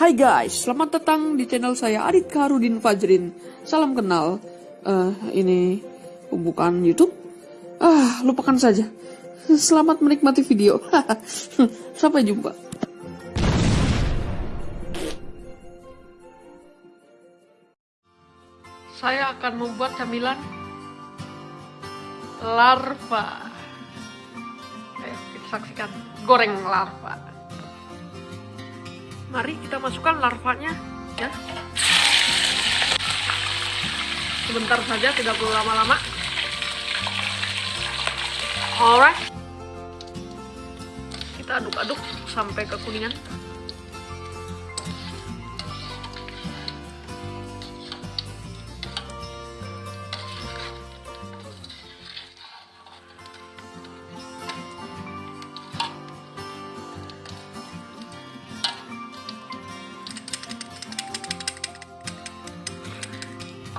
Hai guys, selamat datang di channel saya Adit Karudin Fajrin. Salam kenal. Eh, ini pembukaan YouTube. Ah, lupakan saja. Selamat menikmati video. Sampai jumpa. Saya akan membuat camilan larva. Ayo kita saksikan goreng larva. Mari kita masukkan larvanya ya. Sebentar saja, tidak perlu lama-lama. Alright. Kita aduk-aduk sampai kekuningan.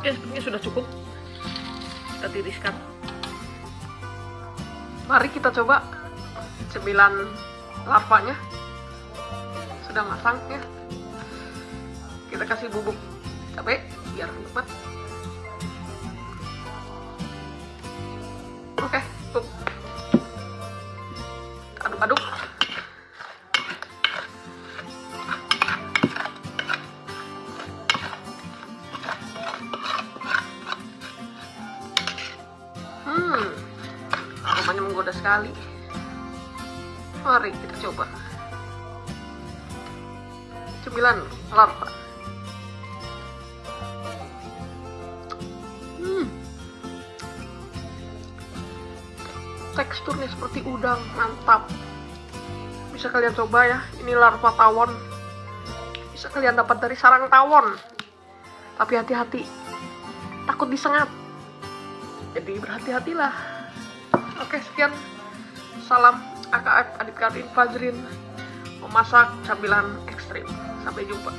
Oke, sepertinya sudah cukup. Kita tiriskan. Mari kita coba cemilan larvanya. Sudah matang ya. Kita kasih bubuk cabai biar nikmat. Hmm, aromanya menggoda sekali. Mari kita coba. Cemilan larva. Hmm. Teksturnya seperti udang, mantap. Bisa kalian coba ya, ini larva tawon. Bisa kalian dapat dari sarang tawon. Tapi hati-hati, takut disengat jadi berhati-hatilah. Oke sekian. Salam AKF Adit Karin Fajrin. Memasak camilan ekstrim. Sampai jumpa